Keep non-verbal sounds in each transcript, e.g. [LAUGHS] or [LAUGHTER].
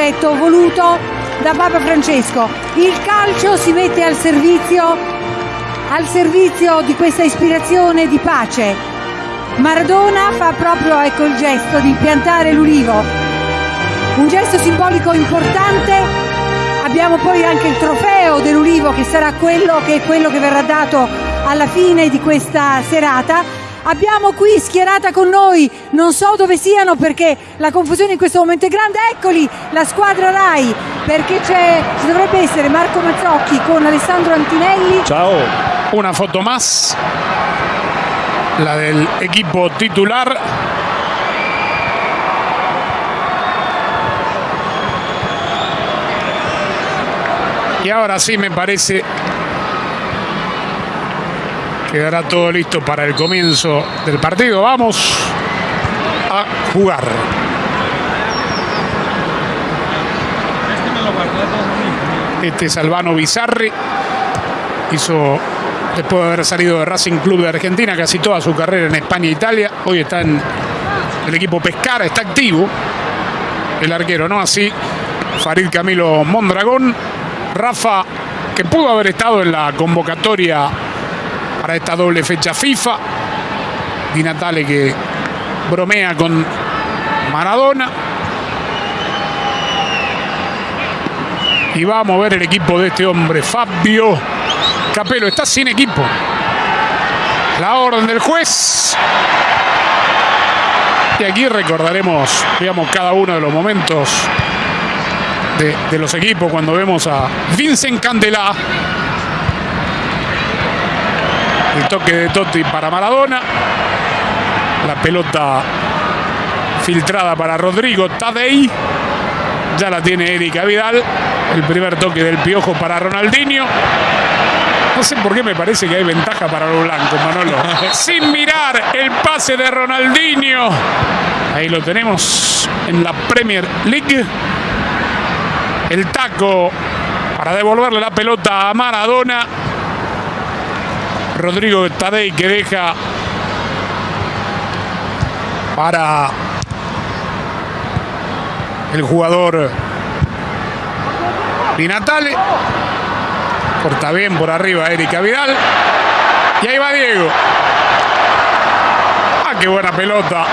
progetto voluto da Papa Francesco. Il calcio si mette al servizio, al servizio di questa ispirazione di pace. Maradona fa proprio ecco, il gesto di piantare l'ulivo, un gesto simbolico importante. Abbiamo poi anche il trofeo dell'ulivo che sarà quello che, quello che verrà dato alla fine di questa serata Abbiamo qui schierata con noi, non so dove siano perché la confusione in questo momento è grande. Eccoli, la squadra Rai, perché ci dovrebbe essere Marco Mazzocchi con Alessandro Antinelli. Ciao, una foto más, la del equipo titular. Y ahora sí me parece Quedará todo listo para el comienzo del partido. Vamos a jugar. Este es Albano Bizarri. Hizo, después de haber salido de Racing Club de Argentina, casi toda su carrera en España e Italia. Hoy está en el equipo Pescara, está activo. El arquero, ¿no? Así, Farid Camilo Mondragón. Rafa, que pudo haber estado en la convocatoria esta doble fecha FIFA. Di Natale que bromea con Maradona. Y va a mover el equipo de este hombre, Fabio Capello. Está sin equipo. La orden del juez. Y aquí recordaremos, digamos, cada uno de los momentos de, de los equipos cuando vemos a Vincent Candela el toque de Totti para Maradona. La pelota filtrada para Rodrigo Tadei. Ya la tiene Erika Vidal. El primer toque del piojo para Ronaldinho. No sé por qué me parece que hay ventaja para los blancos, Manolo. [LAUGHS] Sin mirar el pase de Ronaldinho. Ahí lo tenemos en la Premier League. El taco para devolverle la pelota a Maradona. Rodrigo Tadei que deja para el jugador Di Natale. Corta bien por arriba Erika Vidal. Y ahí va Diego. Ah, qué buena pelota.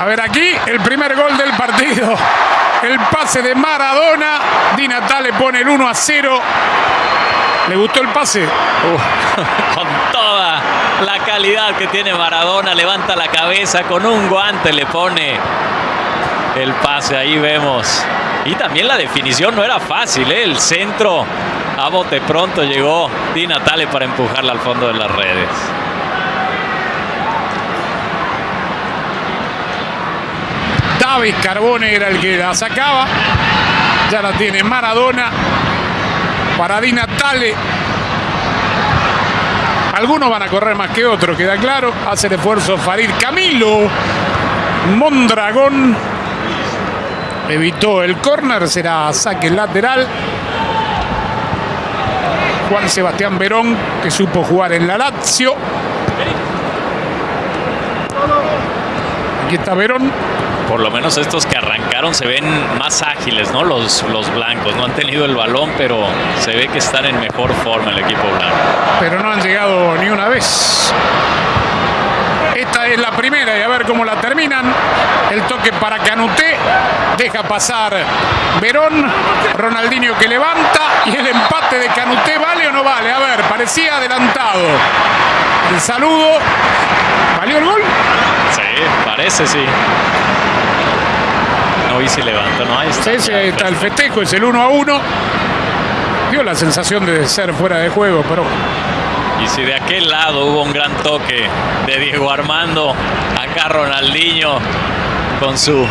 A ver aquí el primer gol del partido. El pase de Maradona. Di Natale pone el 1 a 0. ¿Le gustó el pase? Uh, [LAUGHS] con toda la calidad que tiene Maradona, levanta la cabeza, con un guante le pone el pase, ahí vemos. Y también la definición no era fácil, ¿eh? el centro a bote pronto llegó Di Natale para empujarla al fondo de las redes. David Carbone era el que la sacaba. Ya la tiene Maradona para Di Natale. Algunos van a correr más que otros, queda claro. Hace el esfuerzo Farid Camilo. Mondragón evitó el córner, será saque lateral. Juan Sebastián Verón, que supo jugar en la Lazio. Aquí está Verón por lo menos estos que arrancaron se ven más ágiles, ¿no? Los, los blancos. No han tenido el balón, pero se ve que están en mejor forma el equipo blanco. Pero no han llegado ni una vez. Esta es la primera y a ver cómo la terminan. El toque para Canuté. Deja pasar Verón. Ronaldinho que levanta. Y el empate de Canuté, ¿vale o no vale? A ver, parecía adelantado. El saludo. ¿Valió el gol? Sí, parece sí y se levanta, ¿no? Ahí está, está el festejo, es el 1 a 1. Dio la sensación de ser fuera de juego, pero. Y si de aquel lado hubo un gran toque de Diego Armando, acá Ronaldinho con su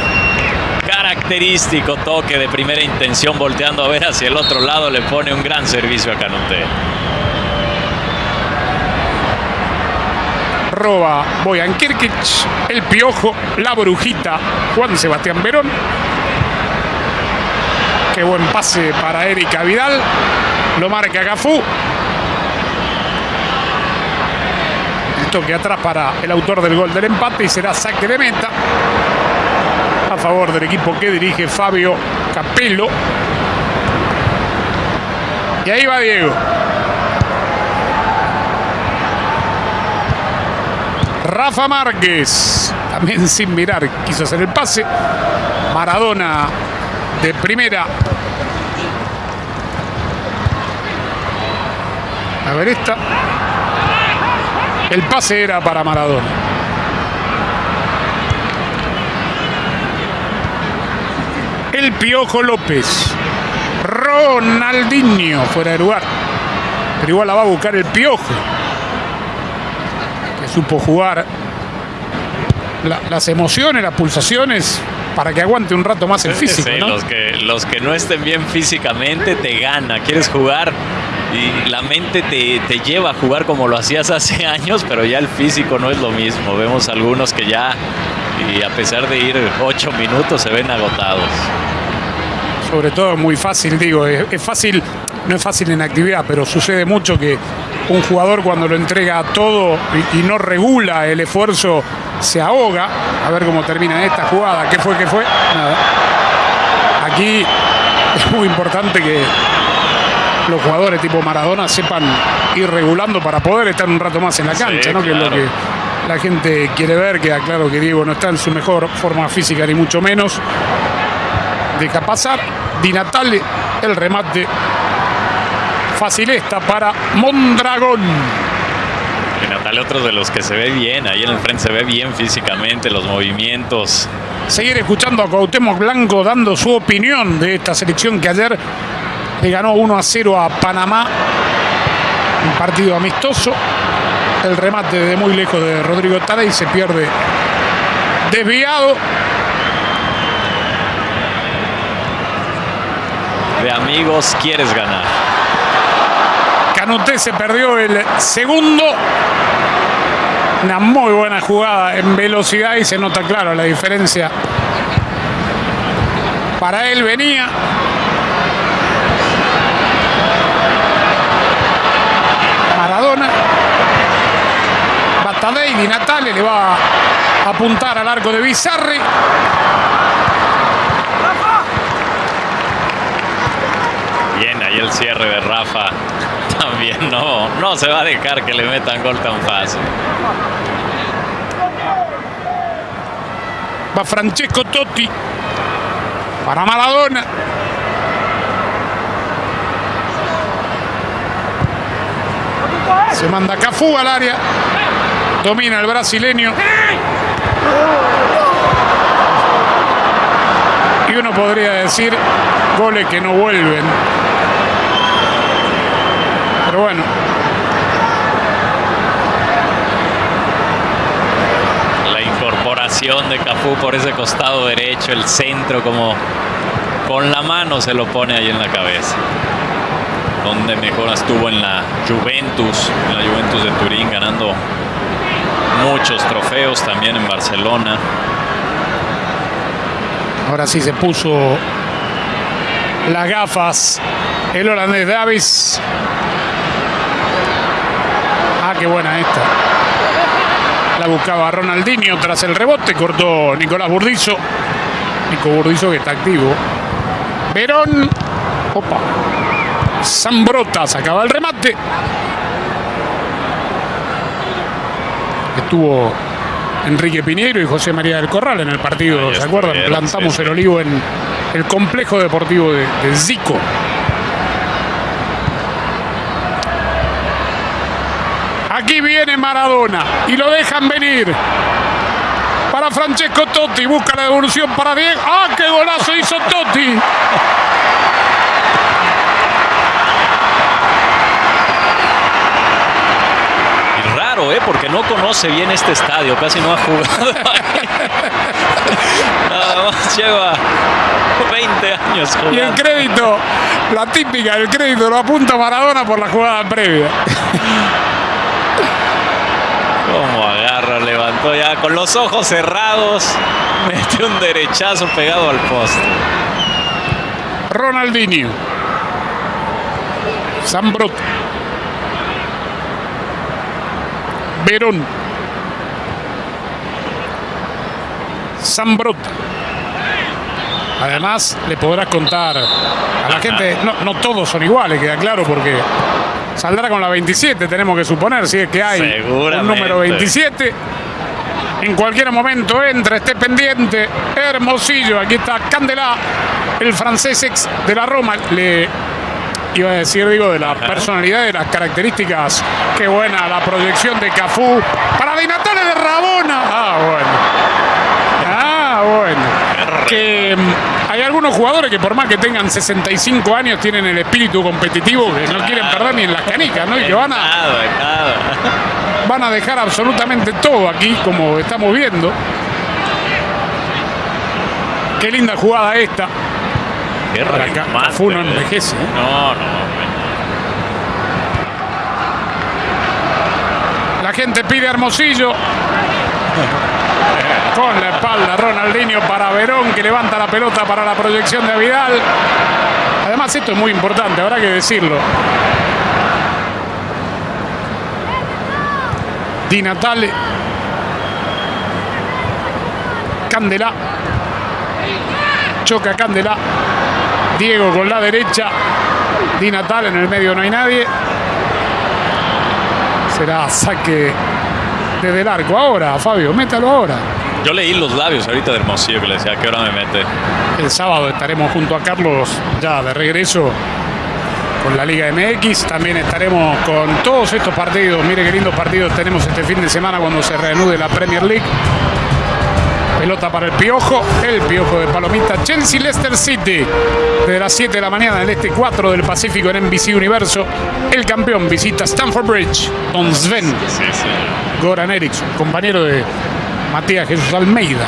característico toque de primera intención volteando a ver hacia el otro lado le pone un gran servicio a Canute. Roba Boyan Kirkic, el Piojo, la Brujita, Juan Sebastián Verón. Qué buen pase para Erika Vidal. Lo marca Gafú. El toque atrás para el autor del gol del empate y será saque de meta. a favor del equipo que dirige Fabio Capello. Y ahí va Diego. Rafa Márquez, también [LAUGHS] sin mirar, quiso hacer el pase. Maradona de primera. A ver esta. El pase era para Maradona. El Piojo López. Ronaldinho fuera de lugar. Pero igual la va a buscar el Piojo. Supo jugar la- las emociones, las pulsaciones para que aguante un rato más el físico. Sí, ¿no? los, que, los que no estén bien físicamente te gana. Quieres jugar y la mente te, te lleva a jugar como lo hacías hace [LAUGHS] años, pero ya el físico no es lo mismo. Vemos algunos que ya, y a pesar de ir ocho minutos, se ven agotados. sobre todo muy fácil, digo, es, es fácil, no es fácil en actividad, pero sucede mucho que un jugador cuando lo entrega todo y, y no regula el esfuerzo se ahoga. A ver cómo termina esta jugada. ¿Qué fue? ¿Qué fue? Nada. Aquí [LAUGHS] es muy importante que los jugadores tipo Maradona sepan ir regulando para poder estar un rato más en la Sí, cancha, ¿no? Que es lo que la gente quiere ver. Queda claro que Diego no está en su mejor forma física, ni mucho menos deja pasar. Di Natale, el remate fácil esta para Mondragón. Y Natalia, otro de los que se ve bien, ahí en el frente se ve bien físicamente, los movimientos. Seguir escuchando a Cuauhtémoc Blanco dando su opinión de esta selección que ayer le ganó 1 a 0 a Panamá. Un partido amistoso. El remate de muy lejos de Rodrigo Tara y se pierde desviado. De amigos, quieres ganar. Canuté se perdió el segundo. Una muy buena jugada en velocidad y se nota claro la diferencia. Para él venía. Maradona. Batadei Di Natale le va a apuntar al arco de Bizarri. Bien, ahí el cierre de Rafa. También no, no se va a dejar que le metan gol tan fácil. Va Francesco Totti para Maradona. Se manda Cafú al área. Domina el brasileño. Y uno podría decir goles que no vuelven. Pero bueno, La incorporación de Cafú por ese costado derecho, el centro como con la mano se lo pone ahí en la cabeza. Donde mejor estuvo en la Juventus, en la Juventus de Turín, ganando muchos trofeos también en Barcelona. ahora sí se puso las gafas el holandés Davis. Ah, qué buena esta. La buscaba Ronaldinho tras el rebote, cortó Nicolás Burdizo. Nico Burdizo que está activo. Verón. Opa. Zambrota sacaba el remate. Estuvo Enrique Piñeiro y José María del Corral en el partido, ¿se acuerdan? Plantamos el olivo en el complejo deportivo de, de Zico. Aquí viene Maradona y lo dejan venir. Para Francesco Totti, busca la devolución para Diego. ¡Ah, qué golazo hizo Totti! Raro, ¿eh? Porque no conoce bien este estadio, casi no ha jugado ahí. [LAUGHS] Nada más lleva 20 años Y el jugando. crédito, la típica, el crédito lo apunta Maradona por la jugada previa. Cómo agarra, levantó ya con los ojos cerrados, [LAUGHS] mete un derechazo pegado al poste. Ronaldinho. Zambrot. Verón. Zambrot. Además, le podrás contar a la gente, no, no todos son iguales, queda claro, porque saldrá con la 27, tenemos que suponer, si es que hay un número 27. En cualquier momento entra, esté pendiente. Hermosillo, aquí está Candelá, el francés ex de la Roma. Le iba a decir, digo, de la personalidad, de las características. Qué buena la proyección de Cafú para Di Natale de Rabona. Ah, bueno. Ah, bueno. Que mm, hay algunos jugadores que por más que tengan 65 años tienen el espíritu competitivo que no quieren perder ni en las canicas, ¿no? Y que van a, [LAUGHS] van a dejar absolutamente todo aquí, como estamos viendo. Qué linda jugada esta. Qué acá. Cafú no envejece. ¿eh? No, no. La gente pide a Hermosillo. [LAUGHS] Con la espalda Ronaldinho para Verón que levanta la pelota para la proyección de Vidal. Además esto es muy importante, habrá que decirlo. Di Natale. Candela. Choca Candela. Diego con la derecha. Di Natale en el medio no hay nadie. Será saque desde el arco. Ahora, Fabio, métalo ahora. Yo leí los labios ahorita de Hermosillo que le decía, ¿a qué hora me mete? El sábado estaremos junto a Carlos ya de regreso con la Liga MX. También estaremos con todos estos partidos. Mire qué lindos partidos tenemos este fin de semana cuando se reanude la Premier League. Pelota para el Piojo, el Piojo de Palomita, Chelsea Leicester City. Desde las 7 de la mañana en el este 4 del Pacífico en NBC Universo. El campeón visita Stamford Bridge, Don Sven. Sí, sí. Goran Eriksson, compañero de Matías Jesús Almeida.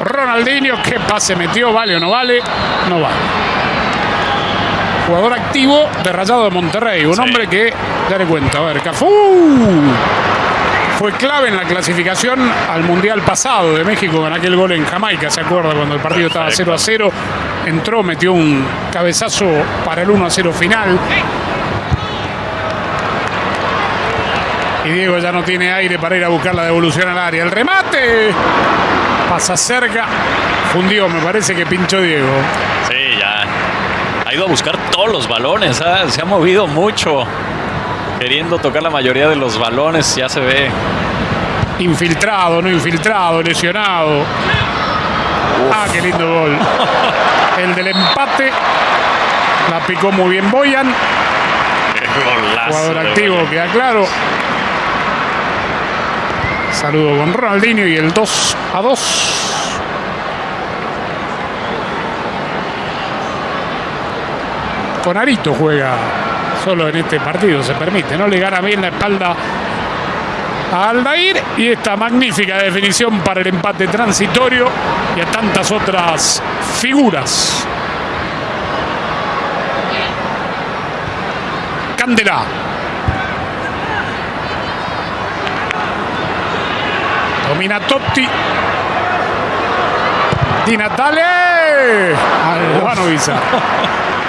Ronaldinho, ¿qué pase metió? ¿Vale o no vale? No vale. Jugador activo de Rayado de Monterrey. Un Sí. hombre que, dale cuenta, a ver, Cafú. Fue clave en la clasificación al Mundial pasado de México con aquel gol en Jamaica, ¿se acuerda? Cuando el partido estaba 0 a 0. Entró, metió un cabezazo para el 1 a 0 final. Y Diego ya no tiene aire para ir a buscar la devolución al área. El remate pasa cerca. Fundió, me parece que pinchó Diego. Sí, ya. Ha ido a buscar todos los balones, ¿ah? se ha movido mucho. Queriendo tocar la mayoría de los balones, ya se ve. Infiltrado, no infiltrado, lesionado. Ah, qué lindo gol. [LAUGHS] El del empate. La picó muy bien Boyan. Jugador activo, Boyan. queda claro. Saludo con Ronaldinho y el 2 a 2. Con Arito juega solo en este partido, se permite, ¿no? Le gana bien la espalda a Aldair y esta magnífica definición para el empate transitorio y a tantas otras figuras. Candela. Domina Totti. Di Natale. Albano Visa. [LAUGHS]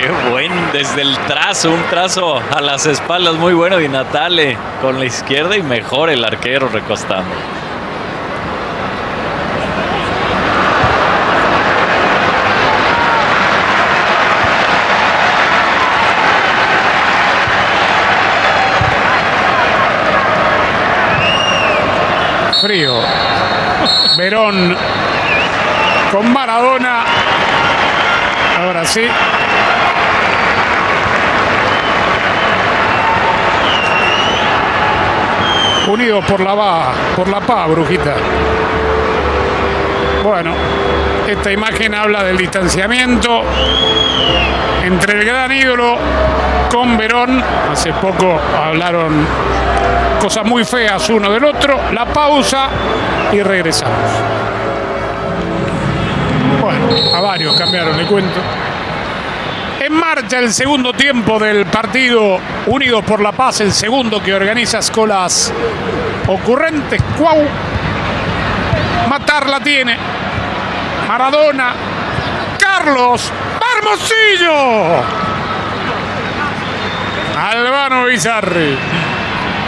Qué buen, desde el trazo, un trazo a las espaldas muy bueno de Natale con la izquierda y mejor el arquero recostando. Frío. Verón con Maradona. Ahora sí. Unidos por la va, por la paz, brujita. Bueno, esta imagen habla del distanciamiento entre el gran ídolo con Verón. Hace poco hablaron cosas muy feas uno del otro. La pausa y regresamos. Bueno, a varios cambiaron, le cuento marcha el segundo tiempo del partido Unidos por la Paz, el segundo que organiza Escolas Ocurrentes. Cuau. Matar la tiene. Maradona. Carlos. Barmosillo. Albano Bizarri.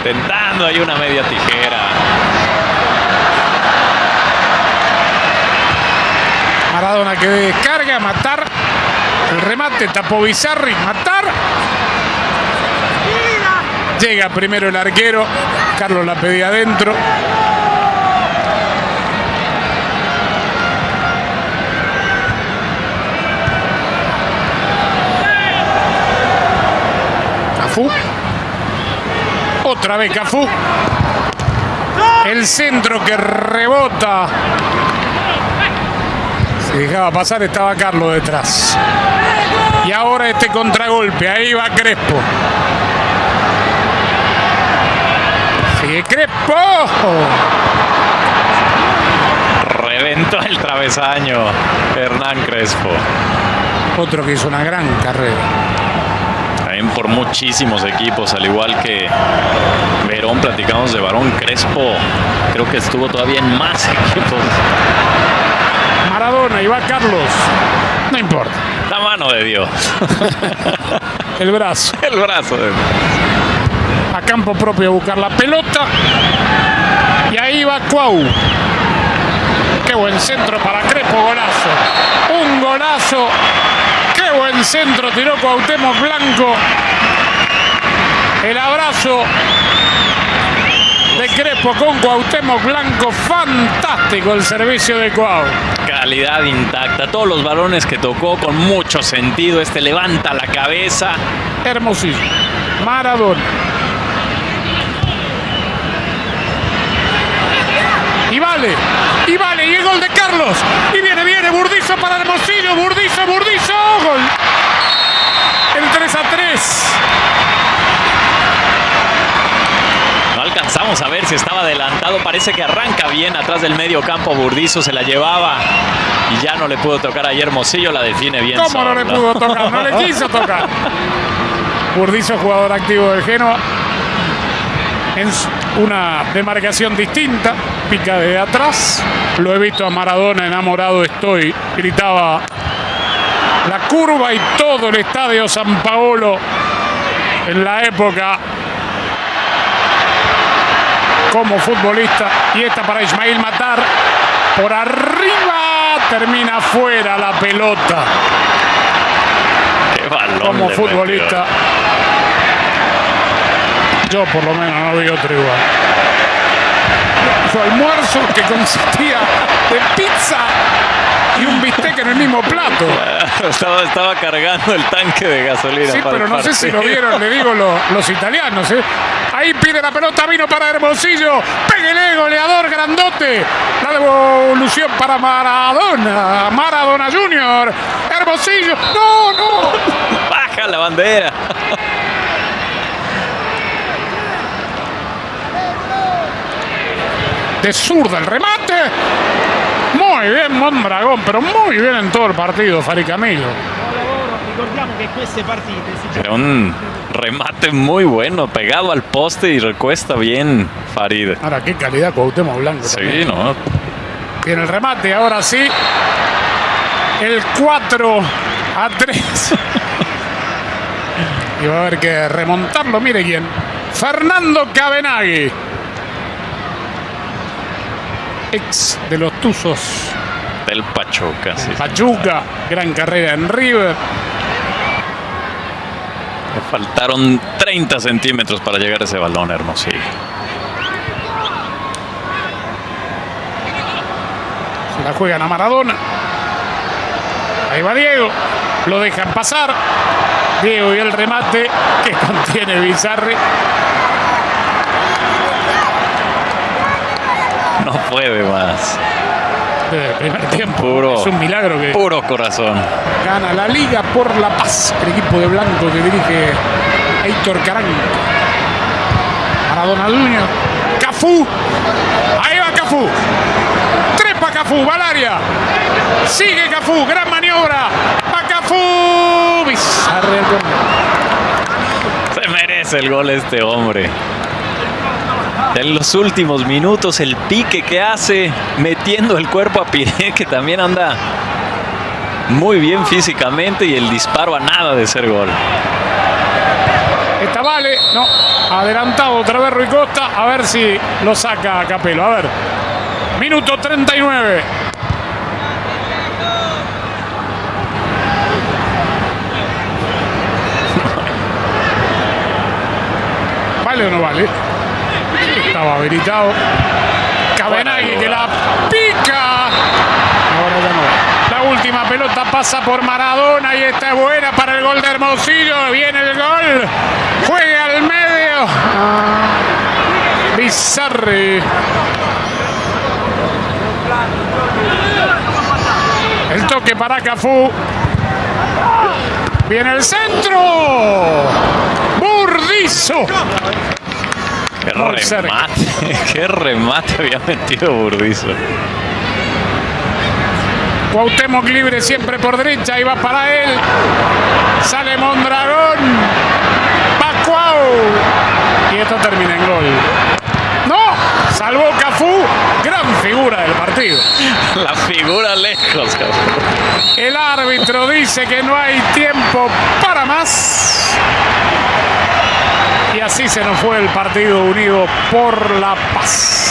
Tentando ahí una media tijera. Maradona que descarga, matar el remate, tapó Bizarri, matar. Llega primero el arquero. Carlos la pedía adentro. Cafú. Otra vez Cafú. El centro que rebota. Se dejaba pasar, estaba Carlos detrás. Y ahora este contragolpe. Ahí va Crespo. Sigue Crespo. Reventó el travesaño Hernán Crespo. Otro que hizo una gran carrera. También por muchísimos equipos, al igual que Verón, platicamos de Varón Crespo. Creo que estuvo todavía en más [LAUGHS] equipos. Maradona y va Carlos. No importa. La mano de Dios. [LAUGHS] El brazo. El brazo de A campo propio a buscar la pelota. Y ahí va Cuau. Qué buen centro para Crespo, golazo. Un golazo. Qué buen centro tiró Cuauhtémoc Blanco. El abrazo de Crespo con Cuauhtémoc Blanco. Fantástico el servicio de Cuau. calidad intacta. Todos los balones que tocó con mucho sentido. Este levanta la cabeza. Hermosísimo. Maradona. Y vale. Y vale. Y el gol de Carlos. Y viene, viene. Burdizo para Hermosillo. Burdizo, Burdizo. Gol. El 3 a 3. No alcanzamos a ver si estaba adelantado. Parece que arranca bien atrás del medio campo. Burdizo se la llevaba y ya no le pudo tocar a Hermosillo. La define bien. ¿Cómo no le pudo tocar? No le [LAUGHS] quiso tocar. Burdizo, jugador activo del Genoa. En una demarcación distinta. Pica de atrás. Lo he visto a Maradona enamorado estoy. Gritaba la curva y todo el estadio San Paolo en la época como futbolista. Y esta para Ismail Matar. Por arriba termina fuera la pelota Qué balón como futbolista. Yo por lo menos no vi otro igual. Su almuerzo que consistía de pizza y un bistec en el mismo plato. Estaba, estaba cargando el tanque de gasolina. Sí, para pero no sé si lo vieron, le digo lo- los italianos. ¿eh? Ahí pide la pelota, vino para Hermosillo. Péguele, goleador grandote. La devolución para Maradona. Maradona Junior. Hermosillo. No, no. [LAUGHS] Baja la bandera. de zurda el remate. Muy bien Mondragón, pero muy bien en todo el partido, Fari si Era un remate muy bueno, pegado al poste y recuesta bien Farid. Ahora, qué calidad Cuauhtémoc Blanco. Sí, también. ¿no? Tiene el remate, ahora sí. El 4 a 3. [LAUGHS] y va a haber que remontarlo, mire quién. Fernando Cabenagui. Ex de los Tuzos Del Pachuca, sí. Pachuca, gran carrera en River. Faltaron 30 centímetros para llegar a ese balón, Hermosillo. Se la juegan a Maradona. Ahí va Diego. Lo dejan pasar. Diego y el remate que [LAUGHS] contiene Bizarre. No puede más. Primer tiempo. Puro. Es un milagro que Puro corazón. gana la Liga por la Paz. El equipo de Blanco que dirige Héctor Caranco. Maradona Junior. Cafú. Ahí va Cafú. Trepa Cafú. Va al área. Sigue Cafú. Gran maniobra. Va Cafú. Bizarre. Se merece el gol este hombre. En los últimos minutos el pique que hace, metiendo el cuerpo a Piré, que también anda muy bien físicamente y el disparo a nada de ser gol. Esta vale, no, adelantado otra vez Rui Costa, a ver si lo saca Capelo, a ver. Minuto 39. [LAUGHS] ¿Vale o no vale? Habilitado. Cabenagui que la pica. Ahora ya no. La última pelota pasa por Maradona y esta es buena para el gol de Hermosillo. Viene el gol. Juega al medio. Bizarri. El toque para Cafú. Viene el centro. Burdizo. Remate, [LAUGHS] qué remate había metido Burdizo. Cuauhtémoc libre siempre por derecha y va para él. Sale Mondragón. Va Cuau. Y esto termina en gol. ¡No! Salvó Cafú. Gran figura del partido. La figura lejos, cabrón. El árbitro dice que no hay tiempo para más. Y así se nos fue el partido unido por la paz.